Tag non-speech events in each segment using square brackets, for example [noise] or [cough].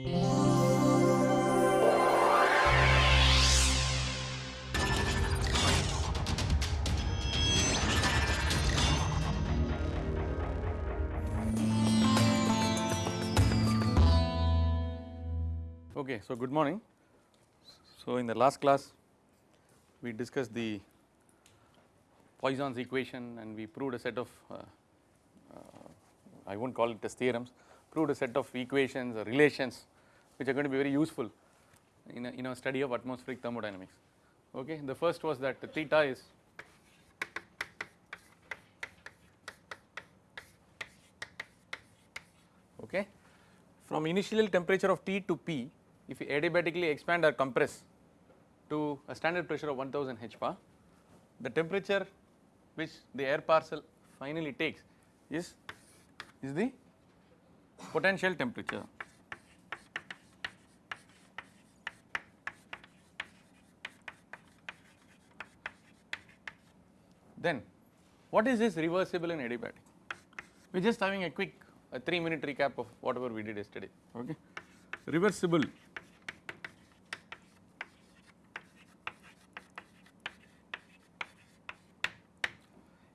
Okay, so good morning. So in the last class we discussed the Poisson's equation and we proved a set of uh, uh, I will not call it as theorems, proved a set of equations or relations which are going to be very useful in a, in a study of atmospheric thermodynamics. Okay, the first was that the theta is okay from initial temperature of T to P if we adiabatically expand or compress to a standard pressure of 1000 hbar the temperature which the air parcel finally takes is is the potential temperature then what is this reversible and adiabatic? We are just having a quick a 3 minute recap of whatever we did yesterday okay? Reversible.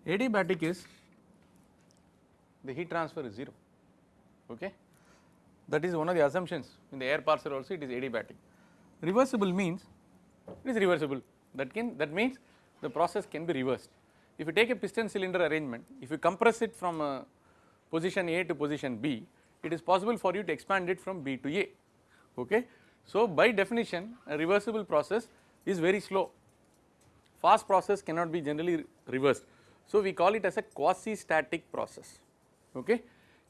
Adiabatic is the heat transfer is 0 okay? That is one of the assumptions in the air parcel also it is adiabatic. Reversible means it is reversible. That can that means the process can be reversed if you take a piston cylinder arrangement if you compress it from uh, position A to position B it is possible for you to expand it from B to A. Okay? So by definition a reversible process is very slow. Fast process cannot be generally reversed. So, we call it as a quasi static process. Okay.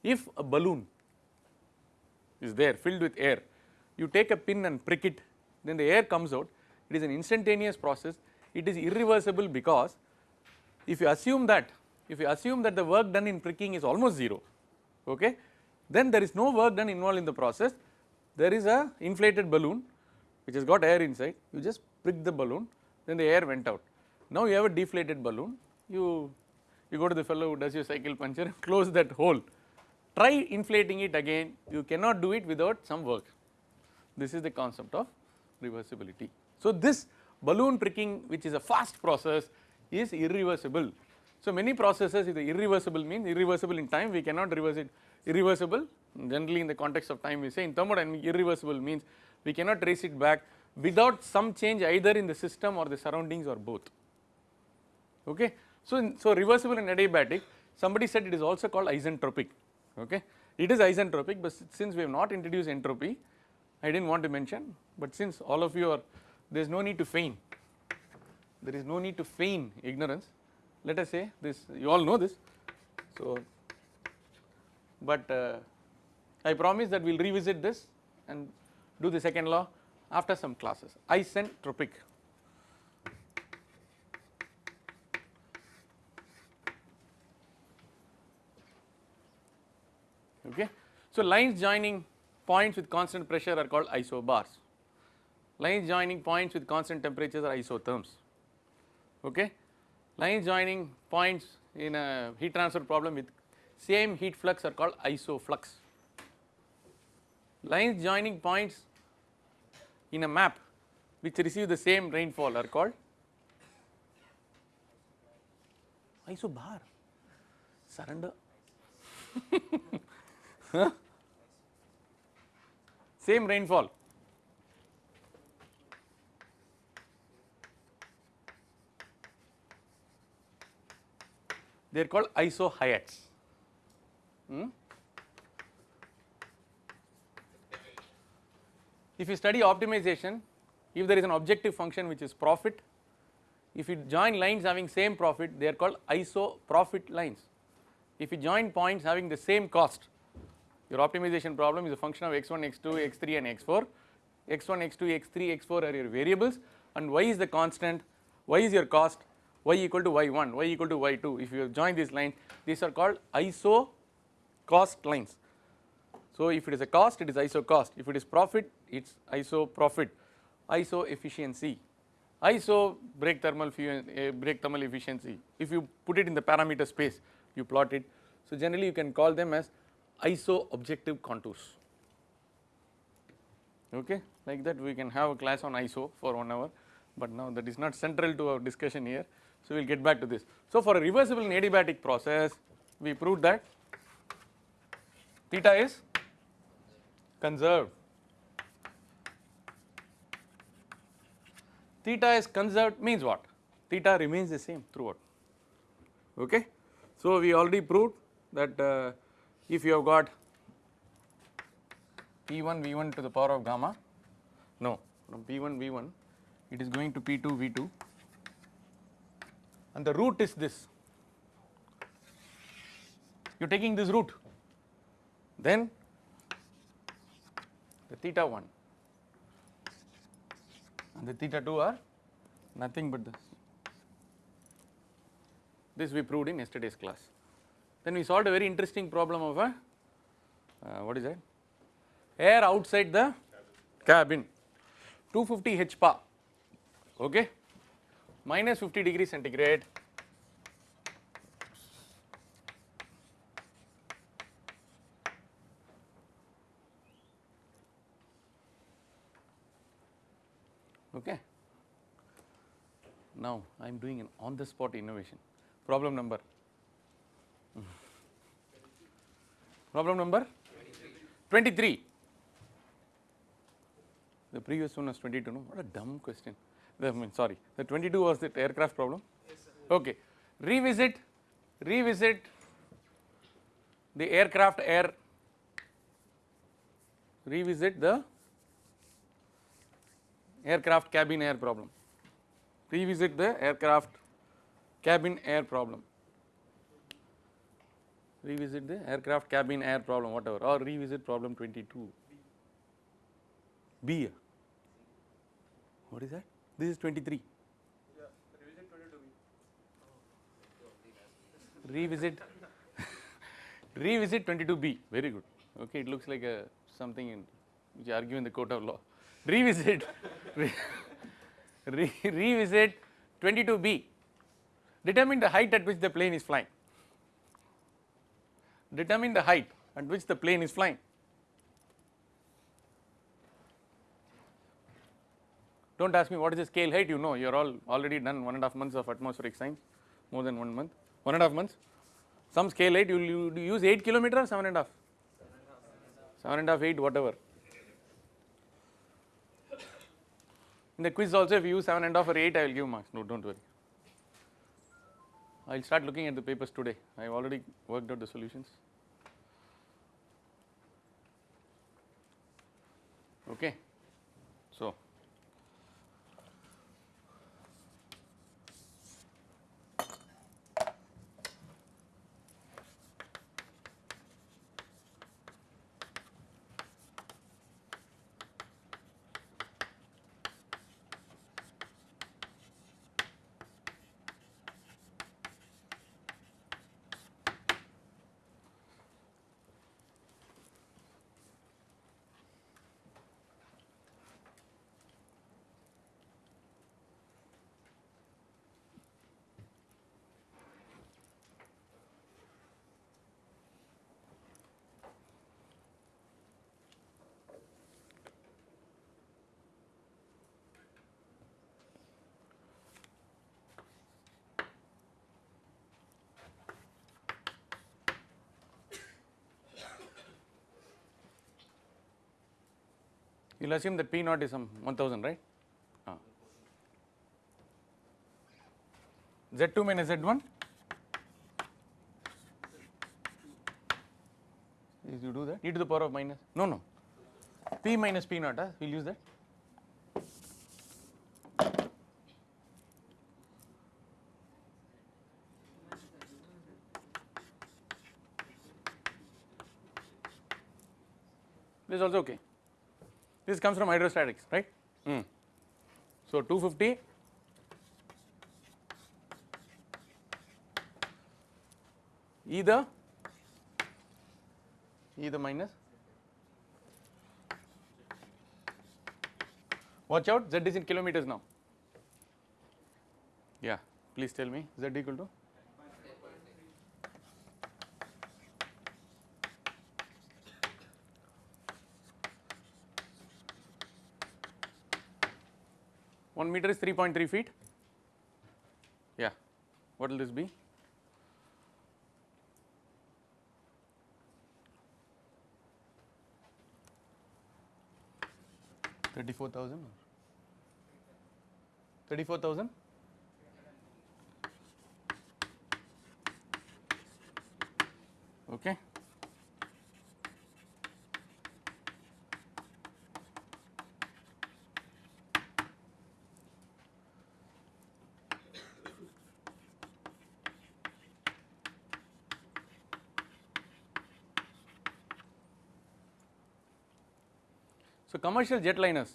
If a balloon is there filled with air you take a pin and prick it then the air comes out. It is an instantaneous process. It is irreversible because if you assume that if you assume that the work done in pricking is almost 0 okay then there is no work done involved in the process. There is a inflated balloon which has got air inside. You just prick the balloon then the air went out. Now you have a deflated balloon. You, you go to the fellow who does your cycle puncture and [laughs] close that hole. Try inflating it again. You cannot do it without some work. This is the concept of reversibility. So this balloon pricking which is a fast process is irreversible. So many processes if the irreversible means irreversible in time we cannot reverse it irreversible generally in the context of time we say in thermodynamics irreversible means we cannot trace it back without some change either in the system or the surroundings or both okay. So, in, so reversible and adiabatic somebody said it is also called isentropic okay. It is isentropic but since we have not introduced entropy I did not want to mention but since all of you are there is no need to feign there is no need to feign ignorance. Let us say this you all know this. So, but uh, I promise that we will revisit this and do the second law after some classes. Isentropic. Okay. So lines joining points with constant pressure are called isobars, lines joining points with constant temperatures are isotherms, okay. Lines joining points in a heat transfer problem with same heat flux are called isoflux. Lines joining points in a map which receive the same rainfall are called isobar surrender [laughs] Same rainfall. They are called isohyets. Hmm? If you study optimization, if there is an objective function which is profit, if you join lines having same profit, they are called iso profit lines. If you join points having the same cost, your optimization problem is a function of x1, x2, x3 and x4. x1, x2, x3, x4 are your variables and y is the constant, y is your cost, y equal to y1, y equal to y2. If you join these lines, these are called iso cost lines. So if it is a cost, it is iso cost. If it is profit, it is iso profit, iso efficiency, iso brake thermal uh, brake thermal efficiency. If you put it in the parameter space, you plot it. So generally you can call them as iso objective contours okay like that we can have a class on ISO for 1 hour but now that is not central to our discussion here so we will get back to this. So for a reversible adiabatic process we proved that theta is conserved theta is conserved means what theta remains the same throughout okay. So we already proved that uh, if you have got P1 V1 to the power of gamma no from P1 V1 it is going to P2 V2 and the root is this. You are taking this root. Then the theta 1 and the theta 2 are nothing but this. This we proved in yesterday's class. Then we solved a very interesting problem of a uh, what is that? Air outside the cabin. 250 hPa. okay minus 50 degree centigrade. Okay. Now I am doing an on the spot innovation. Problem number. Problem number? 23 the previous one was 22 no? What a dumb question I mean sorry the 22 was the aircraft problem? Okay. Revisit revisit the aircraft air. Revisit the aircraft cabin air problem. Revisit the aircraft cabin air problem. Revisit the aircraft cabin air problem whatever or revisit problem 22 B. What is that this is 23 revisit revisit 22b very good. Okay it looks like a something in which you argue in the court of law. Revisit. Re, re, revisit 22b determine the height at which the plane is flying. Determine the height at which the plane is flying do not ask me what is the scale. Height you know? You are all already done one and a half months of atmospheric science more than one month. One and a half months. Some scale height you will use 8 kilometer or 7 and a half? 7 and a half 8 whatever. In the quiz also if you use 7 and a half or 8 I will give marks. No do not worry. I will start looking at the papers today. I have already worked out the solutions. Okay. So you will assume that P naught is some 1000 right. Ah. Z2 minus Z1 is you do that. E to the power of minus. No no. P minus P naught uh, we will use that. This is also okay this comes from hydrostatics, right? Mm. So 250 E the? E the minus? Watch out Z is in kilometers now. Yeah please tell me Z equal to meter is 3.3 feet. Yeah, what will this be? Thirty-four thousand. Thirty-four thousand. Okay. Commercial jetliners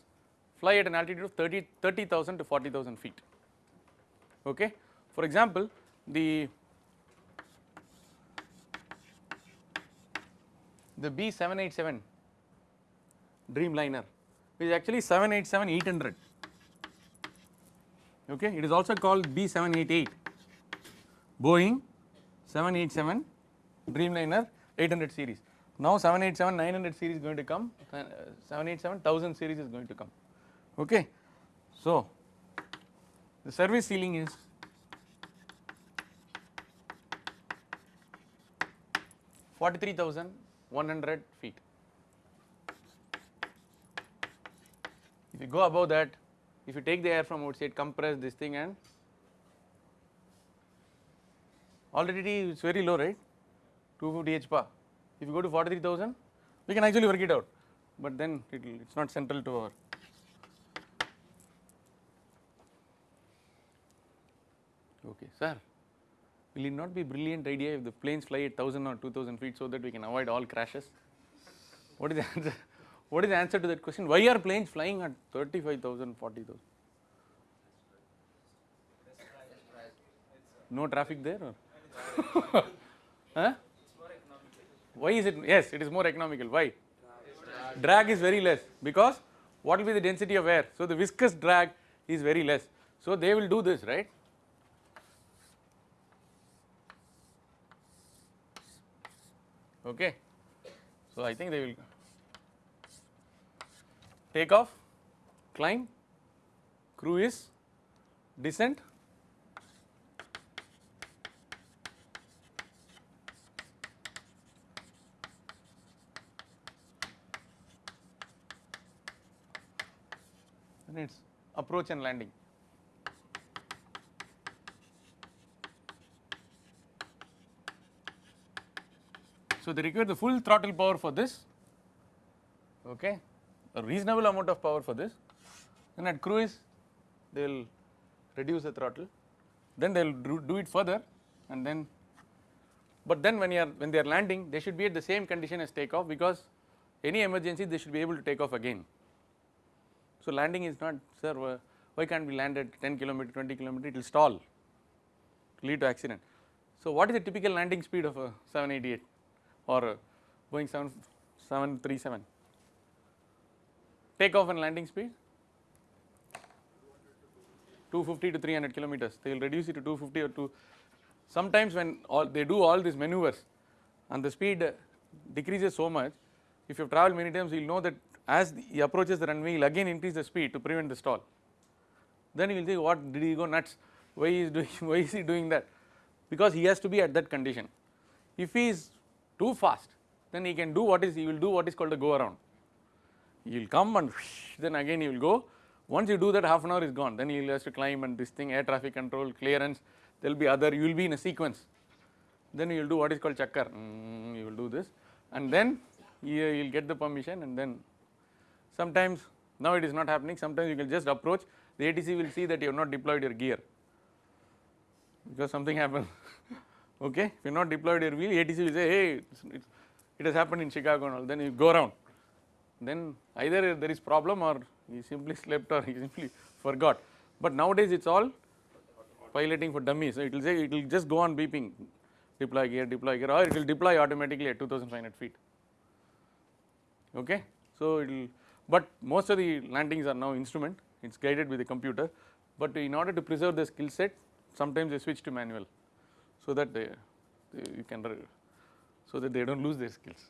fly at an altitude of 30 30,000 to 40,000 feet. Okay. For example, the the B787 Dreamliner is actually 787 800. Okay. It is also called B788 Boeing 787 Dreamliner 800 series. Now 787 900 series is going to come, uh, 787 1000 series is going to come. Okay. So, the service ceiling is Forty-three thousand one hundred feet. If you go above that, if you take the air from outside, compress this thing and already it is very low, right? 250 hpa. If you go to 43,000, we can actually work it out, but then it's not central to our. Okay, sir. Will it not be brilliant idea if the planes fly at 1000 or 2000 feet so that we can avoid all crashes? What is the answer? [laughs] What is the answer to that question? Why are planes flying at 35,000, 40,000? No traffic there or? [laughs] huh? Why is it? Yes, it is more economical. Why? Drag is very less because what will be the density of air? So, the viscous drag is very less. So, they will do this, right? Okay. So, I think they will take off, climb, cruise, descent, and its approach and landing. So, they require the full throttle power for this, okay, a reasonable amount of power for this. Then at cruise, they will reduce the throttle, then they will do, it further, and then. But then when you are when they are landing, they should be at the same condition as takeoff because any emergency they should be able to take off again. So, landing is not sir why can't we land at 10 kilometer 20 kilometer? It will stall lead to accident. So, what is the typical landing speed of a 788 or a Boeing 7 737 takeoff and landing speed. 250 to 300 kilometers. They will reduce it to 250 or 2 sometimes when all they do all these maneuvers and the speed decreases so much if you have traveled many times you will know that as he approaches the runway he will again increase the speed to prevent the stall. Then he will say what did he go nuts? Why is doing [laughs] why is he doing that? Because he has to be at that condition. If he is too fast then he can do what is he will do what is called a go around. He will come and then again he will go. Once you do that half an hour is gone. Then he will has to climb and this thing air traffic control clearance. There will be other you will be in a sequence. Then you will do what is called chakkar. Mm, you will do this. And then you will get the permission and then Sometimes now it is not happening, sometimes you can just approach. The ATC will see that you have not deployed your gear. Because something happened. [laughs] Okay. If you have not deployed your wheel ATC will say hey it's, it's, it has happened in Chicago and all. Then you go around. Then either there is problem or he simply slept or [laughs] he simply forgot. But nowadays it is all piloting for dummies. So it will say it will just go on beeping. Deploy gear deploy gear. Or it will deploy automatically at 2500 feet. Okay. So it will but most of the landings are now instrument, it is guided with a computer, but in order to preserve the skill set sometimes they switch to manual, so that they, they you can so that they do not lose their skills.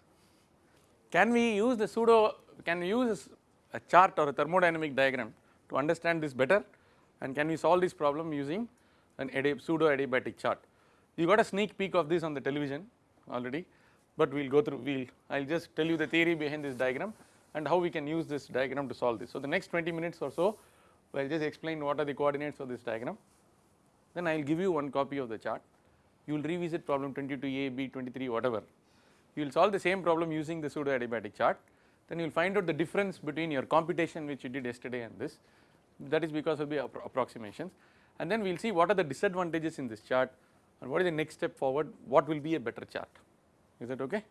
Can we use the pseudo, can we use a chart or a thermodynamic diagram to understand this better? and can we solve this problem using an pseudo adiabatic chart. You got a sneak peek of this on the television already, but we will go through, we will, I will just tell you the theory behind this diagram and how we can use this diagram to solve this. So, the next 20 minutes or so, I will just explain what are the coordinates of this diagram, then I will give you one copy of the chart, you will revisit problem 22A, B, 23, whatever. You will solve the same problem using the pseudo adiabatic chart, then you will find out the difference between your computation which you did yesterday and this, that is because of the appro approximations and then we will see what are the disadvantages in this chart and what is the next step forward, what will be a better chart, is that okay?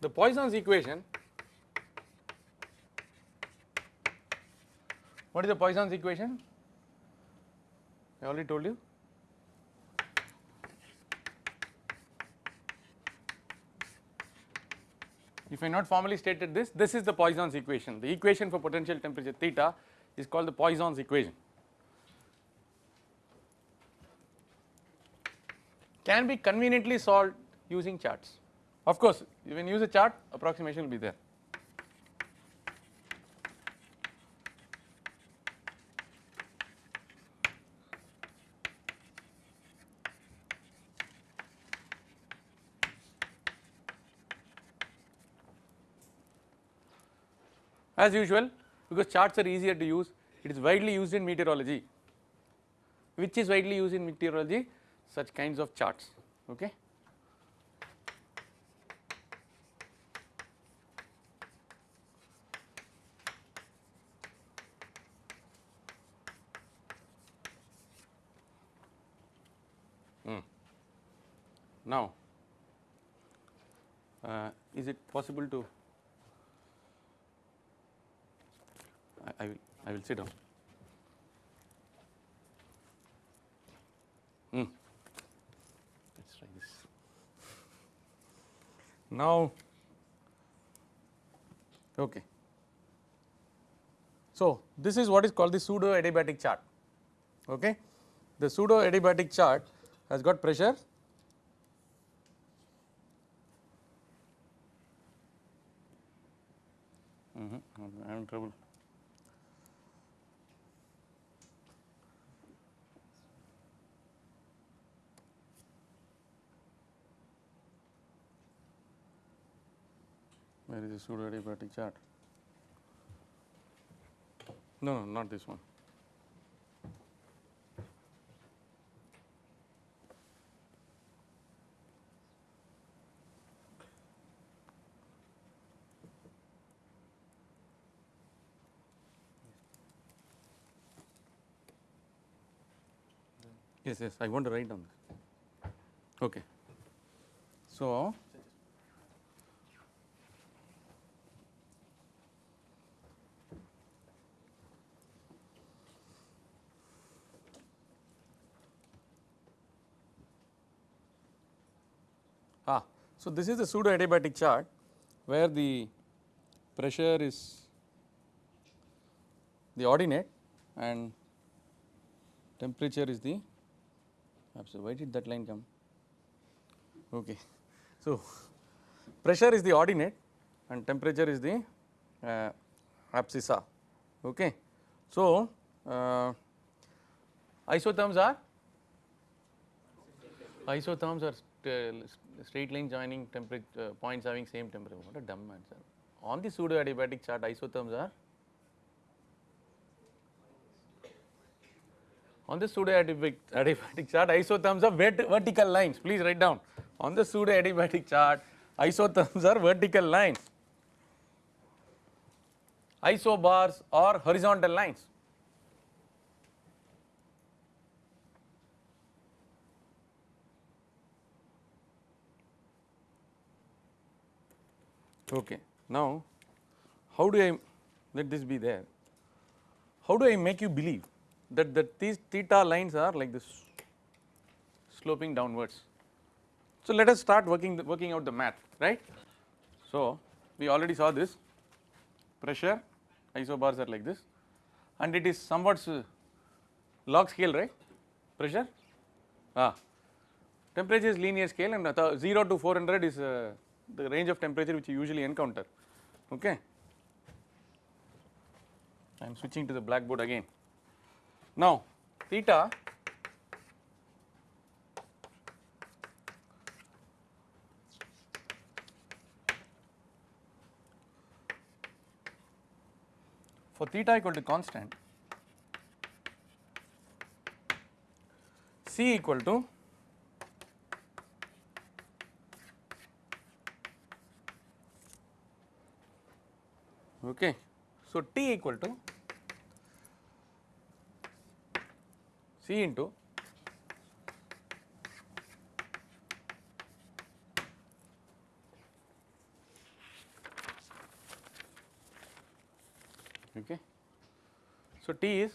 The Poisson's equation, what is the Poisson's equation? I already told you. If I not formally stated this, this is the Poisson's equation. The equation for potential temperature theta is called the Poisson's equation. Can be conveniently solved using charts. Of course, when you use a chart approximation will be there. As usual because charts are easier to use it is widely used in meteorology. Which is widely used in meteorology? Such kinds of charts okay Now, uh, is it possible to I, I, will I will sit down. Hmm. Let's try this. Now, okay. So, this is what is called the pseudo adiabatic chart. Okay. The pseudo adiabatic chart has got pressure I am in trouble. Where is the pseudo adiabatic chart? No, no, not this one. Yes, yes, I want to write down. Okay. So, ah, so this is the pseudo adiabatic chart where the pressure is the ordinate and temperature is the so why did that line come? Okay. So, pressure is the ordinate and temperature is the uh, abscissa. Okay. So, uh, isotherms are isotherms are st straight line joining temperature uh, points having same temperature. What a dumb answer. On the pseudo adiabatic chart, isotherms are on the pseudo adiabatic, chart isotherms are vert vertical lines. Please write down. On the pseudo adiabatic chart isotherms are vertical lines. Isobars are horizontal lines. Okay now how do i let this be there? How do i make you believe that, these theta lines are like this sloping downwards. So, let us start working the, working out the math right. So, we already saw this pressure isobars are like this and it is somewhat log scale right pressure ah temperature is linear scale and 0 to 400 is uh, the range of temperature which you usually encounter okay. I am switching to the blackboard again. Now theta for theta equal to constant C equal to okay. So T equal to C into okay. So T is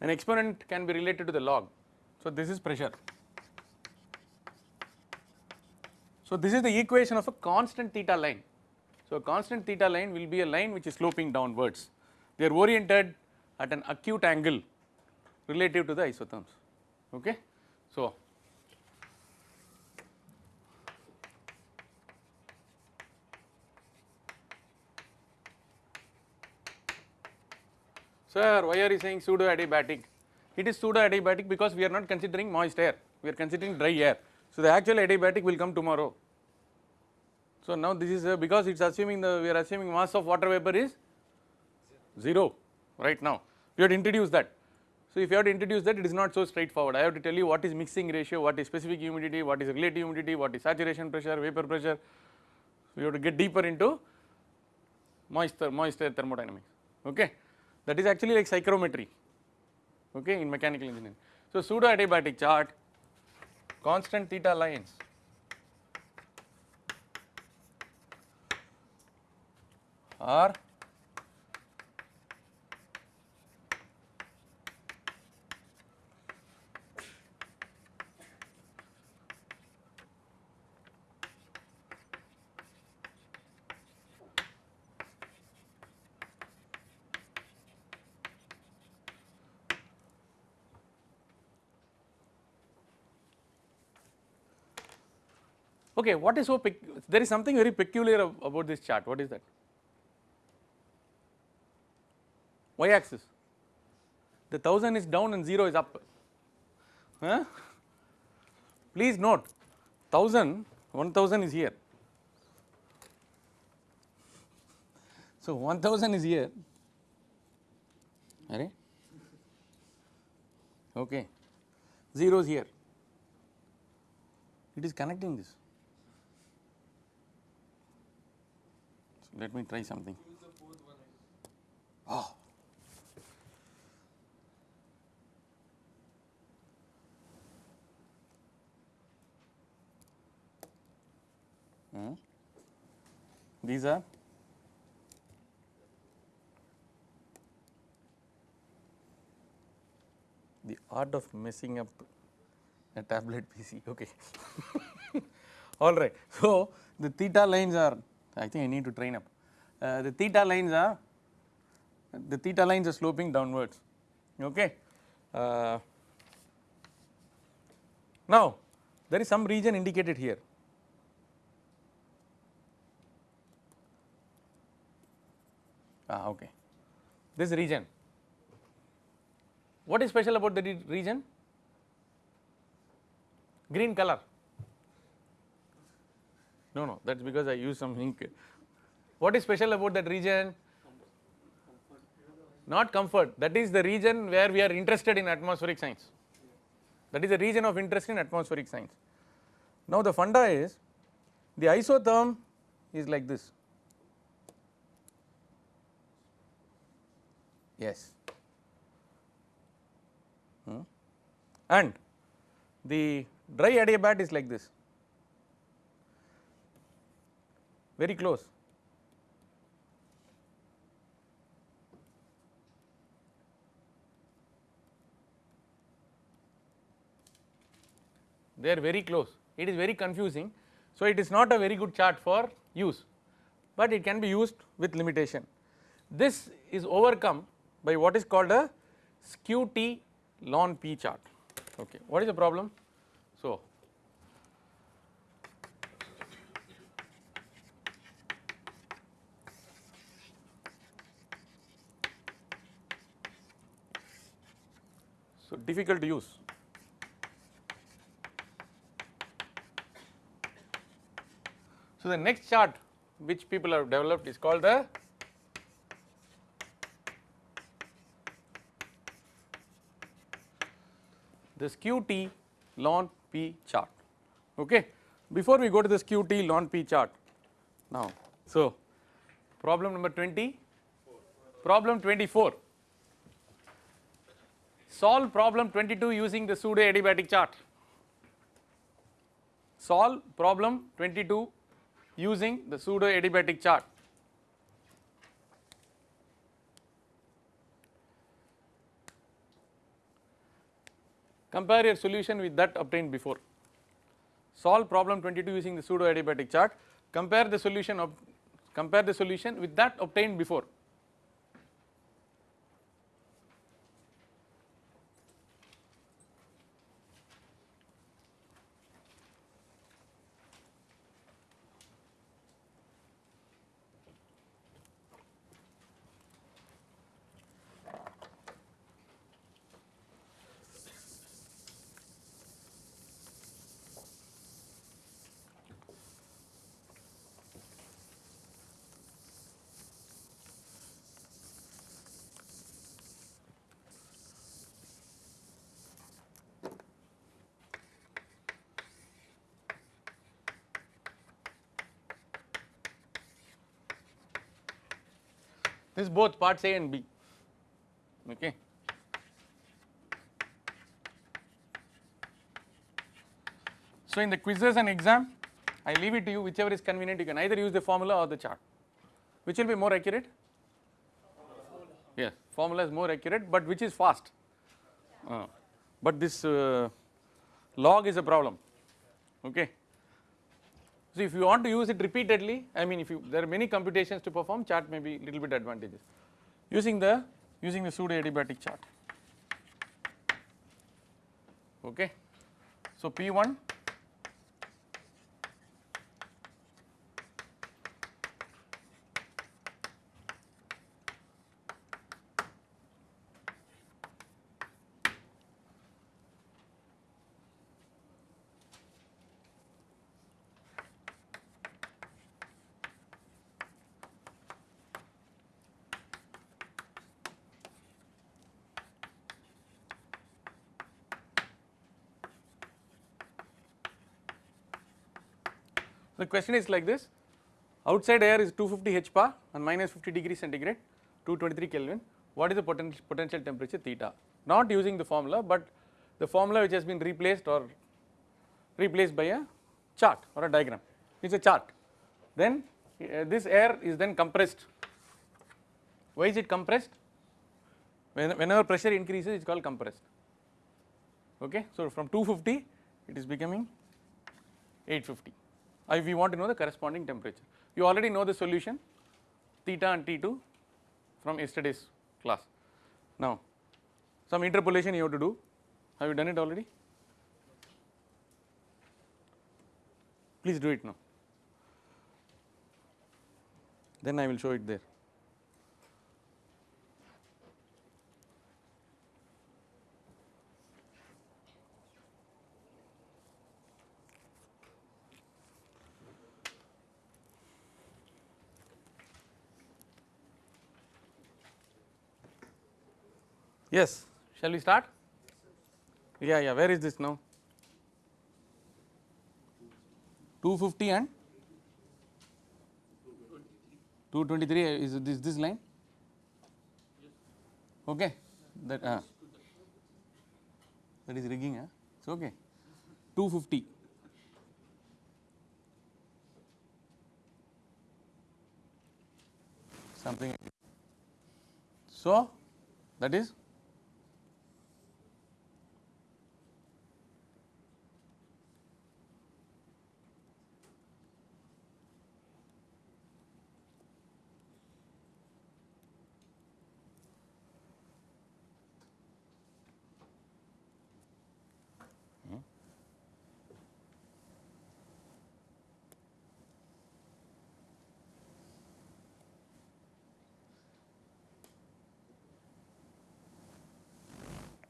an exponent can be related to the log. So this is pressure. So this is the equation of a constant theta line. So a constant theta line will be a line which is sloping downwards they are oriented at an acute angle relative to the isotherms okay. So, Sir, why are you saying pseudo adiabatic? It is pseudo adiabatic because we are not considering moist air, we are considering dry air. So, the actual adiabatic will come tomorrow. So, now this is uh, because it is assuming the we are assuming mass of water vapor is 0 right now. We have to introduce that. So, if you have to introduce that it is not so straightforward. I have to tell you what is mixing ratio, what is specific humidity, what is relative humidity, what is saturation pressure, vapor pressure. We have to get deeper into moisture, moisture thermodynamics. Okay. That is actually like psychrometry okay, in mechanical engineering. So, pseudo adiabatic chart constant theta lines are Okay, what is so there is something very peculiar about this chart. What is that? Y axis. The 1000 is down and 0 is up. Huh? Please note 1000, 1000 is here. So 1000 is here. Right? Okay. 0 is here. It is connecting this. Let me try something. Oh. Hmm. These are the art of messing up a tablet [laughs] PC. Okay. [laughs] All right. So, the theta lines are I think I need to train up. Uh, the theta lines are the theta lines are sloping downwards. Okay. Uh, now there is some region indicated here. Ah okay. This region. What is special about the region? Green color. No, no, that is because I use some ink. What is special about that region? not comfort that is the region where we are interested in atmospheric science that is the region of interest in atmospheric science. Now the funda is the isotherm is like this yes hmm. and the dry adiabat is like this very close they are very close it is very confusing. So, it is not a very good chart for use, but it can be used with limitation. This is overcome by what is called a skew T ln P chart okay. What is the problem? So, so difficult to use So, the next chart which people have developed is called the the skew T ln P chart. Okay. Before we go to this QT T ln P chart now so problem number 20 problem 24 solve problem 22 using the pseudo adiabatic chart. Solve problem 22 using the pseudo adiabatic chart. Compare your solution with that obtained before. Solve problem 22 using the pseudo adiabatic chart. Compare the solution of compare the solution with that obtained before. This is both parts A and B. Okay. So in the quizzes and exam I leave it to you whichever is convenient you can either use the formula or the chart. Which will be more accurate? Yes formula is more accurate but which is fast? Uh, but this uh, log is a problem. Okay. So, if you want to use it repeatedly I mean if you there are many computations to perform chart may be little bit advantageous using the using the pseudo adiabatic chart okay. So, P1 question is like this. Outside air is 250 HPA and minus 50 degree centigrade 223 Kelvin. What is the potential potential temperature theta? Not using the formula but the formula which has been replaced or replaced by a chart or a diagram. It is a chart. Then uh, this air is then compressed. Why is it compressed? When, whenever pressure increases it is called compressed. Okay? So from 250 it is becoming 850 if we want to know the corresponding temperature. You already know the solution theta and T2 from yesterday's class. Now some interpolation you have to do, have you done it already? Please do it now, then I will show it there. Yes, shall we start? Yeah, yeah, where is this now? 250 and 223 is this this line? Okay, that uh, that is rigging, huh? it's okay. 250. Something. So that is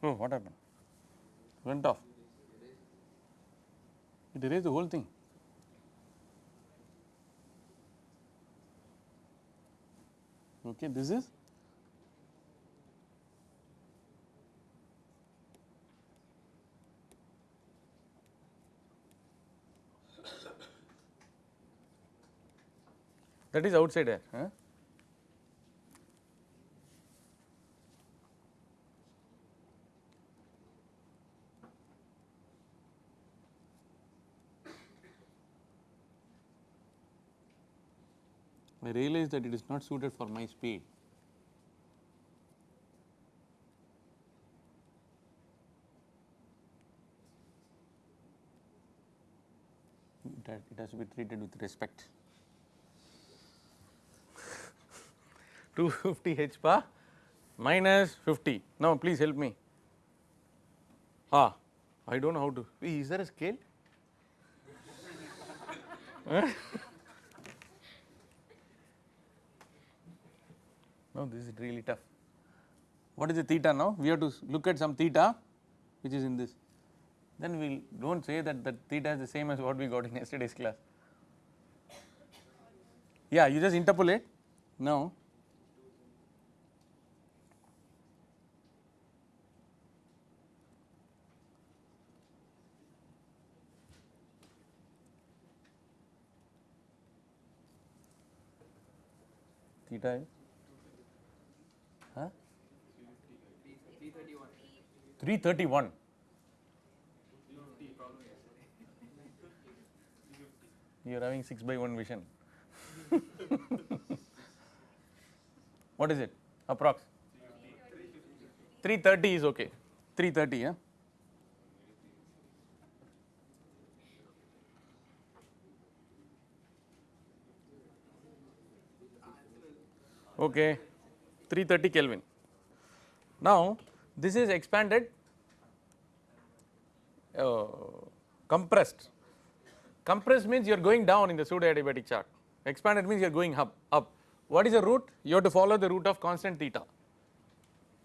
Oh, what happened? Went off. It erased the whole thing. Okay, this is [coughs] that is outside air. Huh? I realized that it is not suited for my speed. It has, it has to be treated with respect. [laughs] 250 h bar minus 50. Now, please help me. Ah, I do not know how to. Is there a scale? [laughs] No, this is really tough. What is the theta now? We have to look at some theta which is in this. Then we will do not say that the theta is the same as what we got in [laughs] yesterday's class. Yeah, you just interpolate now. Theta is 331. You are having 6 by 1 vision. [laughs] what is it? Approx? 330 is okay. 330, yeah? Okay. 330 Kelvin. Now, this is expanded uh, compressed. Compressed means you are going down in the pseudo adiabatic chart, expanded means you are going up, up. What is the route? You have to follow the route of constant theta.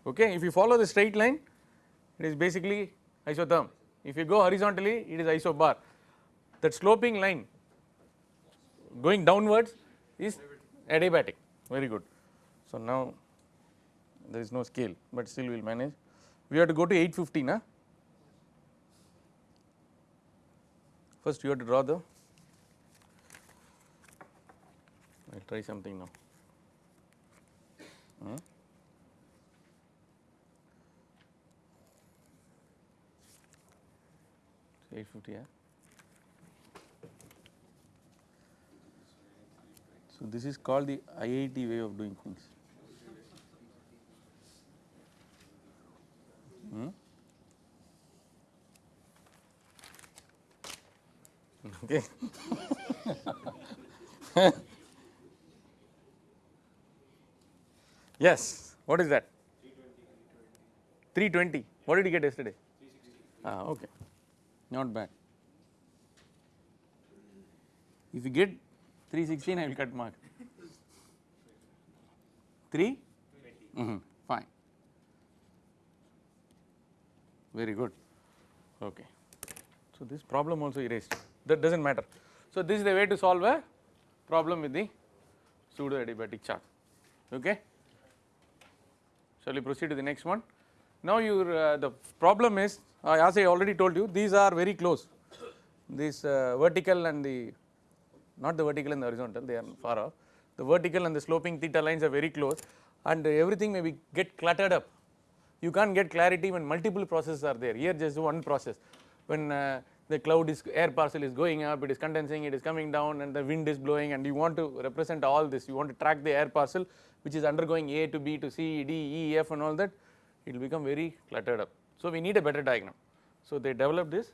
Okay. If you follow the straight line, it is basically isotherm. If you go horizontally, it is isobar. That sloping line going downwards is adiabatic, very good. So, now there is no scale, but still we will manage. We have to go to 850 na. First you have to draw the, I will try something now. Hmm. Eight fifty, yeah. So this is called the IIT way of doing things. Hmm? [laughs] Okay. yes, what is that? 320. What did you get yesterday? Ah, okay, not bad. If you get 316, I will cut mark. 3? Mm -hmm, Very good. Okay. So, this problem also erased that does not matter. So, this is the way to solve a problem with the pseudo adiabatic chart. Okay. Shall we proceed to the next one? Now your uh, the problem is uh, as I already told you these are very close this uh, vertical and the not the vertical and the horizontal they are far off the vertical and the sloping theta lines are very close and everything may be get cluttered up you can't get clarity when multiple processes are there. Here just one process. When uh, the cloud is air parcel is going up it is condensing it is coming down and the wind is blowing and you want to represent all this. You want to track the air parcel which is undergoing A to B to C D E F and all that it will become very cluttered up. So we need a better diagram. So they developed this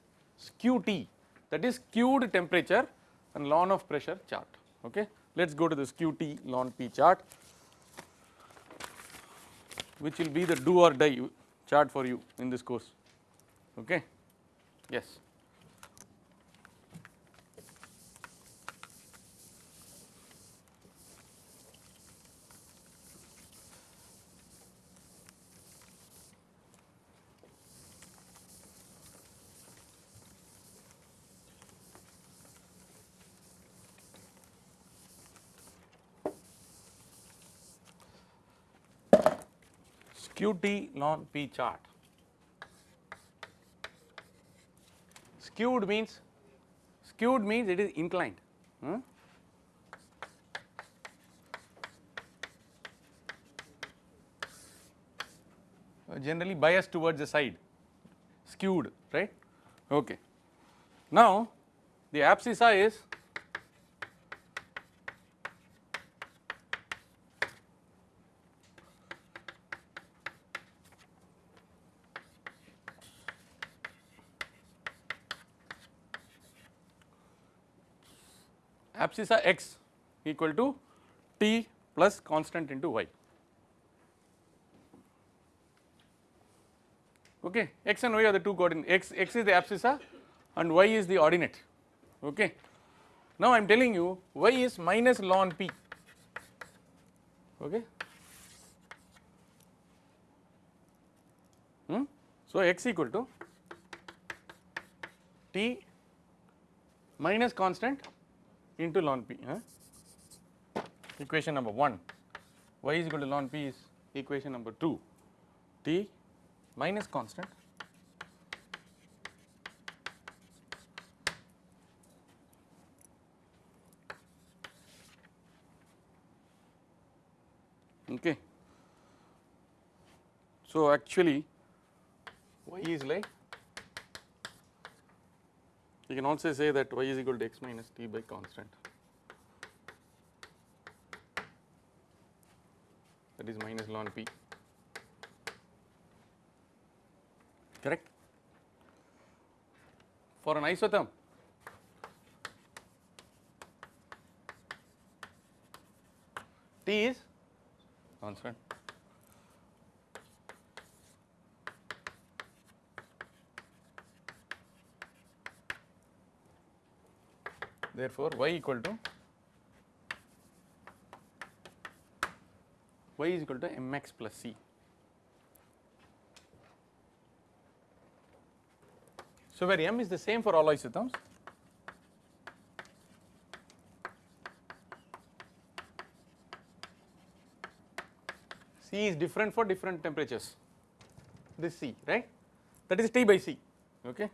skew T. That is skewed temperature and ln of pressure chart. Okay? Let us go to the skew T ln P chart which will be the do or die chart for you in this course. Okay? Yes skew T ln P chart. Skewed means skewed means it is inclined. Hmm? Uh, generally biased towards the side skewed right okay now the abscissa is abscissa x equal to t plus constant into y. Okay, x and y are the two coordinates x x is the abscissa and y is the ordinate. Okay. Now I am telling you y is minus ln p. Okay. Hmm? So x equal to t minus constant into ln p huh? equation number 1 y is equal to ln p is equation number 2 t minus constant. Okay. So actually y is like you can also say that y is equal to x minus t by constant. That is minus ln p. Correct? For an isotherm t is constant therefore y equal to y is equal to mx plus c. So where m is the same for all isotherms c is different for different temperatures. This c right? That is T by C okay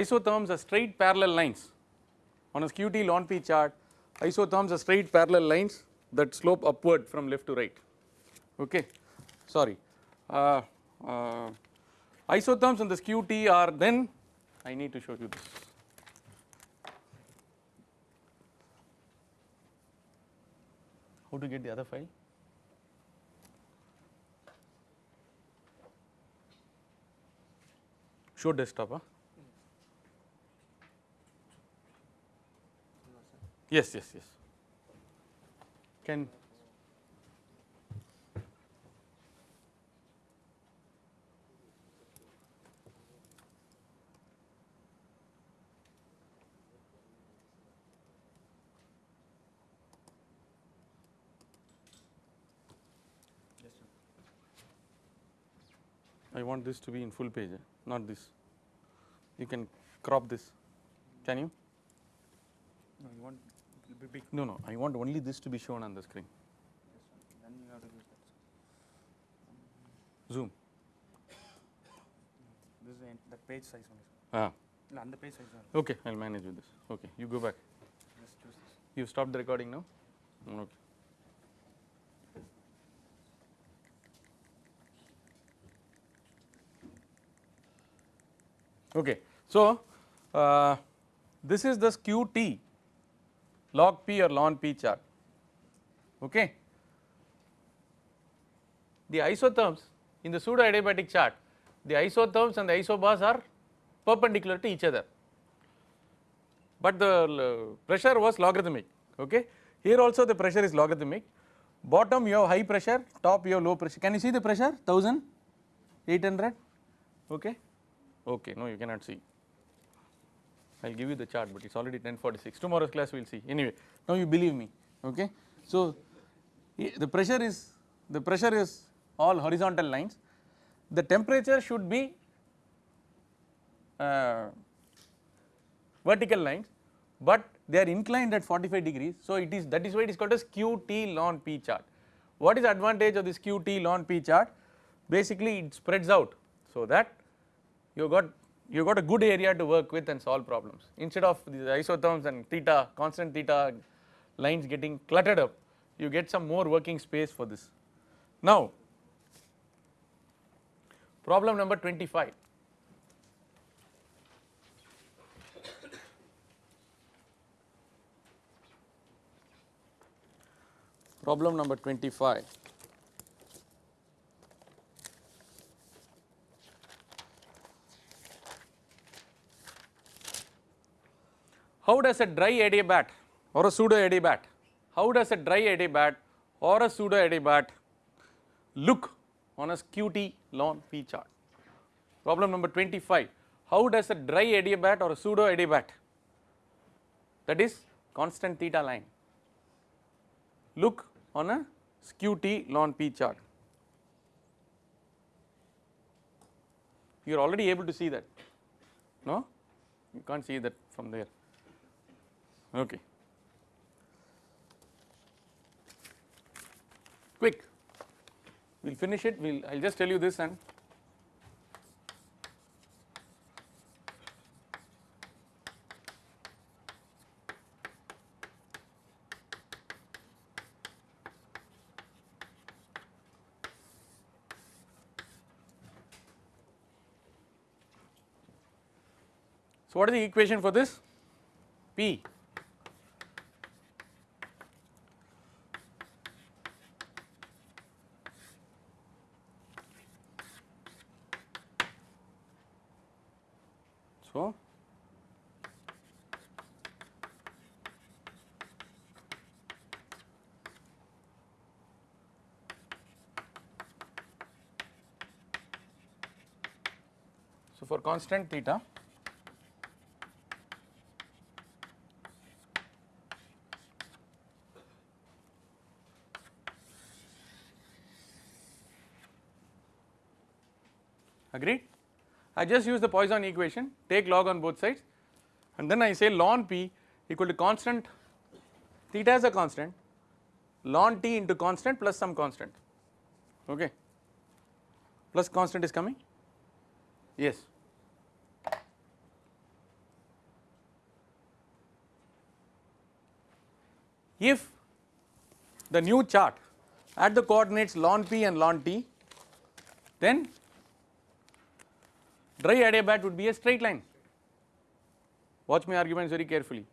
isotherms are straight parallel lines. On a skew T P chart isotherms are straight parallel lines that slope upward from left to right. Okay? Sorry. Uh, uh, isotherms on this skew T are then I need to show you this. How to get the other file? Show desktop huh? Yes, yes, yes. Can I want this to be in full page, eh, not this. You can crop this. Can you? No, you want it will be big. No, no. I want only this to be shown on the screen. Then you have to use that. Zoom. This is the page size only. Ah. No, on the page size only. Okay. I'll manage with this. Okay. You go back. Just choose this. You stopped the recording now. Okay. Okay. So, uh, this is the skew T log P or ln P chart. Okay. The isotherms in the pseudo adiabatic chart, the isotherms and the isobars are perpendicular to each other, but the uh, pressure was logarithmic. Okay. Here also the pressure is logarithmic. Bottom you have high pressure, top you have low pressure. Can you see the pressure? 1800. Okay. Okay. No, you cannot see. I will give you the chart, but it is already 1046. Tomorrow's class we will see. Anyway, now you believe me. Okay. So, the pressure is the pressure is all horizontal lines. The temperature should be uh, vertical lines, but they are inclined at 45 degrees. So, it is that is why it is called as skew T ln P chart. What is advantage of this skew T ln P chart? Basically it spreads out so that you got you got a good area to work with and solve problems. Instead of these isotherms and theta constant theta lines getting cluttered up you get some more working space for this. Now problem number 25 problem number 25 How does a dry adiabat or a pseudo adiabat, how does a dry adiabat or a pseudo adiabat look on a skew T ln P chart? Problem number 25, how does a dry adiabat or a pseudo adiabat that is constant theta line look on a skew T ln P chart? You are already able to see that, no? You can't see that from there. Okay. Quick, we will finish it, we will, I will just tell you this and So, what is the equation for this? P So, so for constant theta. Agreed? I just use the Poisson equation, take log on both sides and then I say ln p equal to constant theta is a constant ln t into constant plus some constant. Okay? Plus constant is coming? Yes if the new chart at the coordinates ln p and ln t then dry adiabat would be a straight line. Watch my arguments very carefully.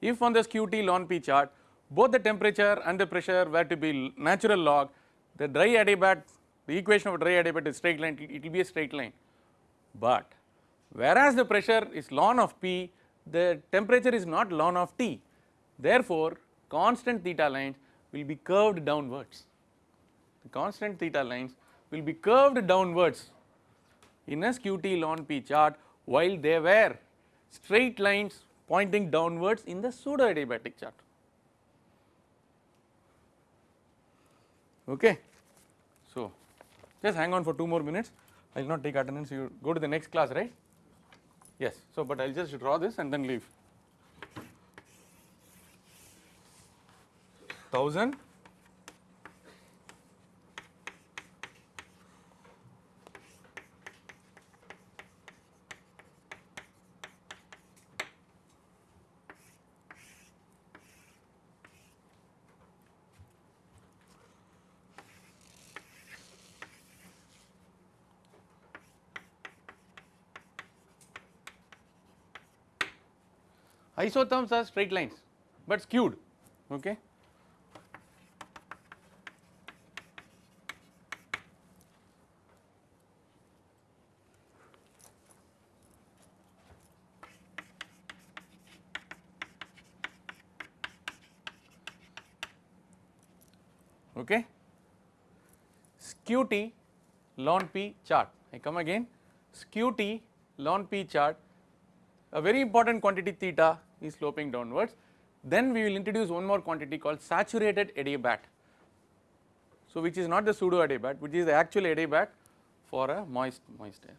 If on this skew T ln P chart both the temperature and the pressure were to be natural log, the dry adiabat, the equation of dry adiabat is straight line, it will be a straight line. But whereas the pressure is ln of P, the temperature is not ln of T. Therefore, constant theta lines will be curved downwards. The constant theta lines will be curved downwards in a skew T ln P chart while they were straight lines pointing downwards in the pseudo adiabatic chart. Okay. So, just hang on for 2 more minutes. I will not take attendance, you go to the next class, right? Yes, so but I will just draw this and then leave. 1000 isotherms are straight lines but skewed okay skew t ln p chart i come again skew t ln p chart a very important quantity theta is sloping downwards. Then we will introduce one more quantity called saturated adiabat. So which is not the pseudo adiabat, which is the actual adiabat for a moist moist air.